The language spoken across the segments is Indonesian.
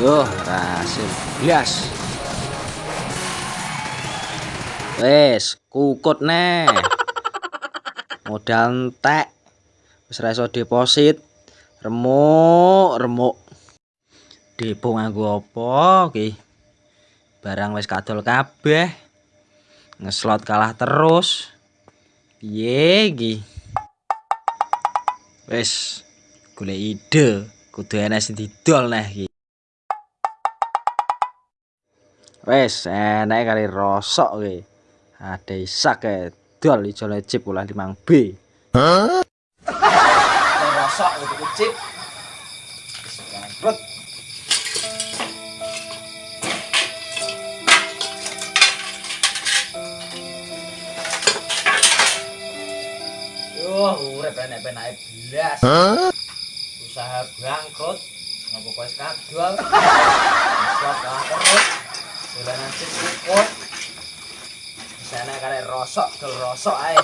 Yo, hasil blas. Wes, kukut nih. Modal entek. Wis ra iso deposit. Remuk, remuk. Depo nganggo apa iki? Barang wis kadol kabeh. Ngeslot kalah terus. Piye iki? Wes, golek ide. Kudu enek sing didol neh iki. Wes, enek kali rosok iki. Ada isak e dol ijo lecip ulah 5B. Hah? Rosok gitu kecip. Bangkrut. Yuh, urip enek-enake blas. Usaha bangkrut. Ngopo wis kadol. Slot kalah terus. Dolanan sip ikut. Sana kare rosok, rosok ae.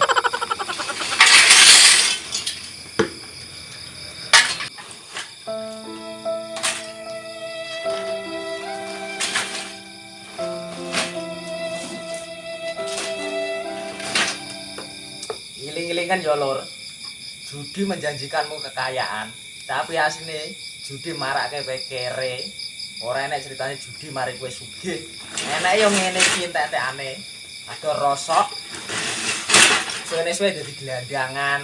Kan lur. Judi menjanjikanmu kekayaan, tapi asline judi marake kere. ora enek ceritane judi mari kowe sugih. Enek yo ngene iki entek-entekane. Ada rosok suwene suwe dadi gelandangan.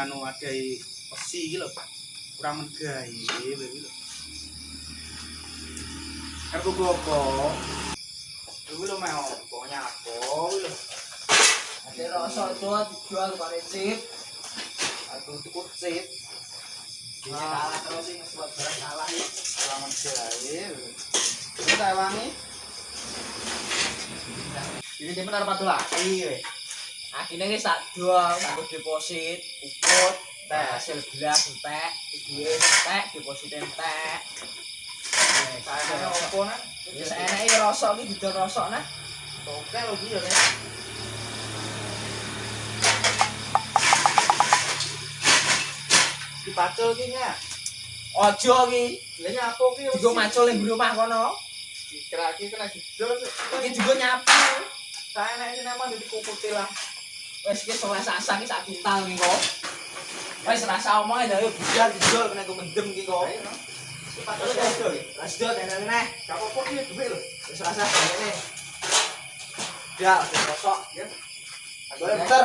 Anu ada pesi gitu kurang menggai begitu Arep ku opo? Iki lho mek opo nyapo lho. Ada rosok tuh dijual kare chip. Aku tuku chip. Ini kalah terus sing buat barang kalah iki. Kurang megawe lho. Iki tak wangi. Ini tipe arep padu lagi we. Akhirnya ini sak dol, aku deposit, ukut, teh hasil belas entek, duit entek, deposit entek. Iki iki. Ojo iki, Lah nyapo ki? digo macul ning rumah kono. Dikira ki kena didol. Iki juga nyapu. Saya nek sing emang dadi lah. Wes iki soleh sasang iki sak kintal iki kok. Wes rasa omong aja yo budal didol kena ku mendem iki kok. Gak apa-apa lho. Wis rasa ngene. Ya, rosok ya. Muter.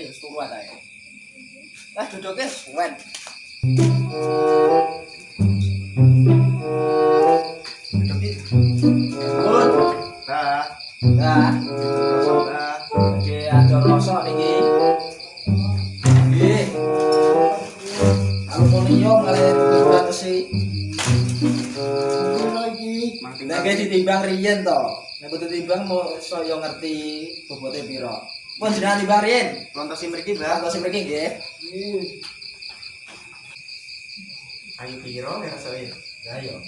Ya turu ae. Lah duduke suwen. Duduk iki. Pun. Dah. Nah, Dah. besi. lagi. Ditimbang riyen to. Nek butuh timbang mau saya ngerti bobote piro. Pun timbang riyen. Lontosi mriki, Mbak. Sing mriki nggih. Ayo piro ya rasane? Lah yo.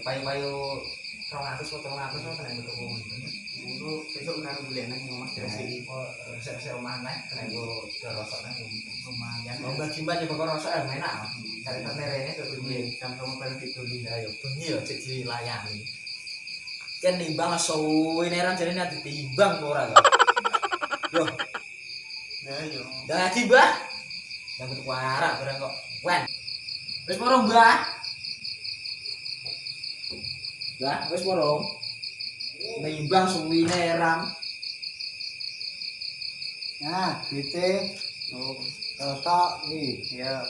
Payu-payu 200 atau 300 kok tuku mendem. Ngono besok karo golek nang omah Desi. Oh, sik-sik omah nek kena go rosok nang Lumayan. Mau mbah-mbah coba kok rosok ya enak. Cari terene tuh piye. Jam sama bareng didoli. Ya yo bengi yo cek dilayani. Kan nimbang suwi neran jane nek ditimbang kok ora kok. Yo, Ya yo. dadi Mbah. Yang tuku arak barang kok. Wen. Wis moro Mbah. Mbah, wis moro. Nimbang suwi neran. Nah, gitu. Oh, Rosok nih. ya.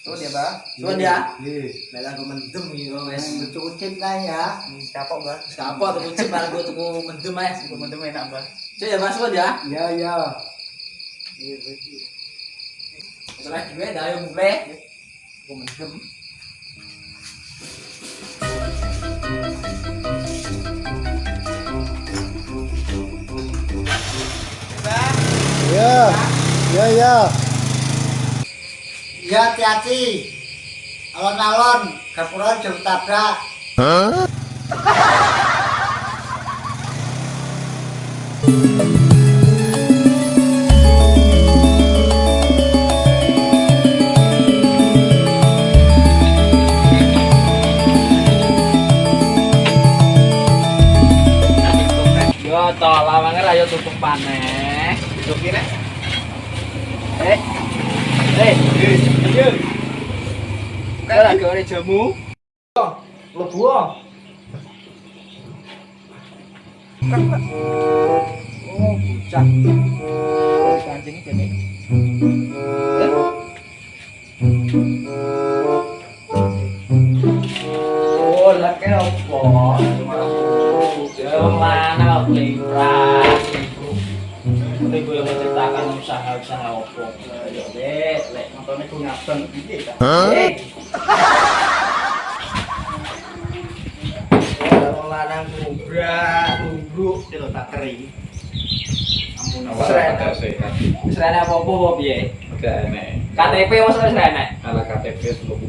Tuh dia, Bang. Suwun ya. Nih. Lah aku mendem iki kok wis. Wes cukup lah ya. Capok, Bang. Wis kapok tuku cip bareng gua tuku mendem ae. Temen-temen enak, Bang. Cek ya Mas suwun ya. Ya ya. Masalah gue dah yang mulai. Aku mendem. Ya. Ya ya. Ya hati-hati. Alon-alon, kapuran jauh tabrak. Yo to lawange ra yo tutup paneh. Hidup ini. Eh. Eh. Kaya lagi ora jamu. Lebu. Oh, bocah. Kancing kene. Oh, lah kene opo? Klipras. Ini gue yang menceritakan usaha-usaha opo. Dek, lek Nontonnya lanang tak. Ampun, apa-apa apa piye? Gak enek. KTP wis. Ala KTP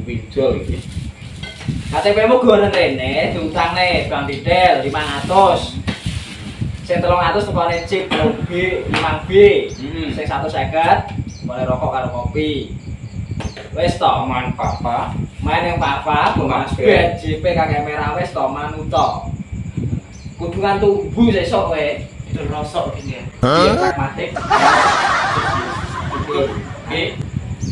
pinjol iki. KTP-mu gue rene, diutangne Bang Didel 500. Sing 300 tukane chip B 5B. Hmm. Sing 150 boleh rokok karo kopi. Wis to, Aman papa. main yang papa, Mas Mas Ben, JP kakek merah wis to manuto. Kudungan tubuh sesuk kowe. Itu rosok gini ya. Iya pragmatik. Oke.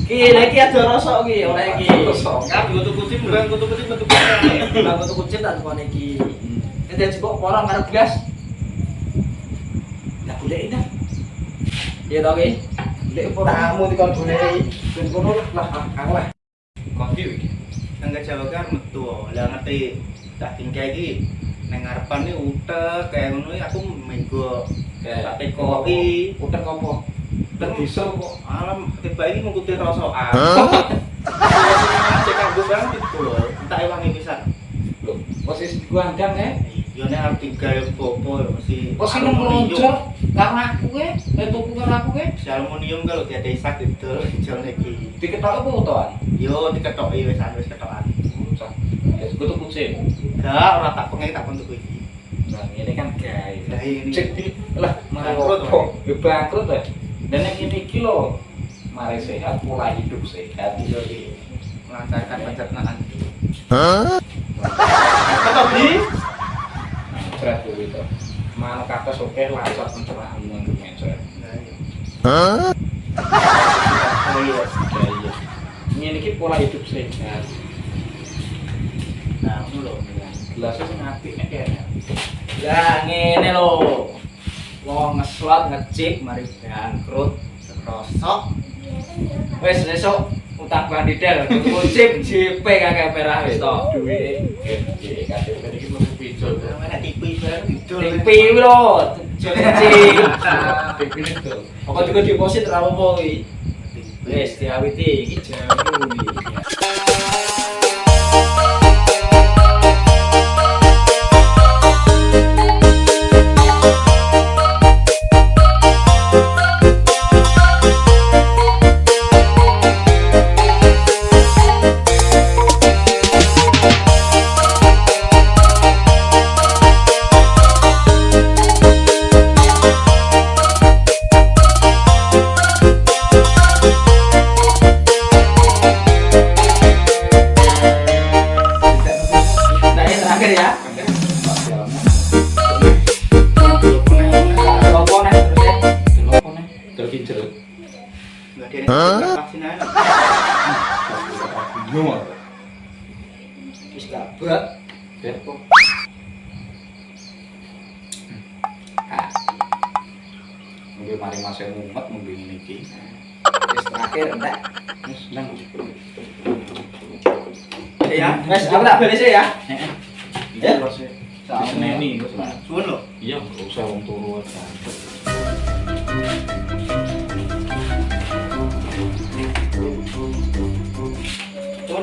Ki lagi ada rosok ki, oleh ki. Rosok. Kan gue tuh kucing, bukan gue tuh kucing, gue tuh kucing. Bang tuku kucing tak tukone iki. Nanti aja kok porong karo gelas. Lah golek dah. Iya to ki. Tamu dikon golek. Ben kono lah aku lah. Kopi iki. Jawab kan metu. Lah ngerti tak tinggal iki nang ngarepan iki utek kayak ngono iki aku menggo tak iki Utek opo? dan bisa kok. alam tiba ini mengikuti rosokan. Cek aku bang itu tak ewangi pisan. Loh, posisi gua andang ya. Yo nek arep tinggal popo mesti Posisi karo aku ke, eh tuku karo aku ke. Si aluminium kalau dia desa gitu, jual lagi. Diketok apa utoan? Yo diketok wis wis ketokan. Ya, gua tuh kucing. Enggak, ora tak pengen tak untuk iki. Nah, ini kan gay. Lah ini. Cek di lah mari Bangkrut? Ya bangkrut ya. Dan yang ini iki lho, mari sehat, pola hidup sehat. Yo iki melancarkan pencernaan. Ketok di. Nah, berat itu. Mana kata oke. Oh iya. Ya iya. Ini iki pola hidup sehat. Nah, ngono lho. Gelasnya sing apik nek kene. Ya ngene lho. Wong ngeslot mari bangkrut. Rosok. Wis esuk utang Bang Didel tuku chip JP kakek merah wis to. Duwe KTP iki mlebu pinjol. Ning pi lho. KTP itu. Pokok juga deposit ra apa-apa kuwi. Wis diawiti iki jamu Enggak ada yang vaksin aja. Bingung. Wis gabak. Bepo. Mungkin mari masa mumet mungkin ini ki. Wis terakhir entek. Wis nang. Ya, Wis aku tak beres ya. Heeh. Ya. Iya, suwun lho. Iya, nggak usah wong turu aja.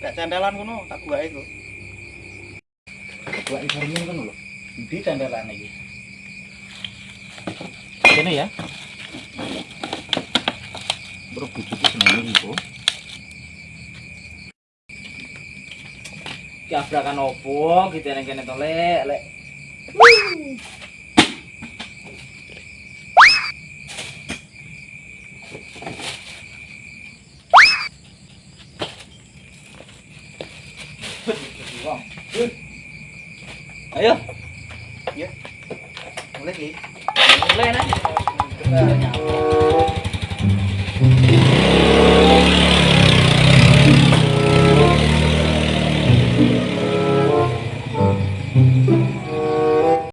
Kayak centelan kono, tak gua iku. ini cermin kan lho. Di candelan ini ini ya. Bro bujuku seneng ini bro Ki abrakan opo gitu nang kene to, Lek, Lek. Ayo, Mulai ki. mulai nah.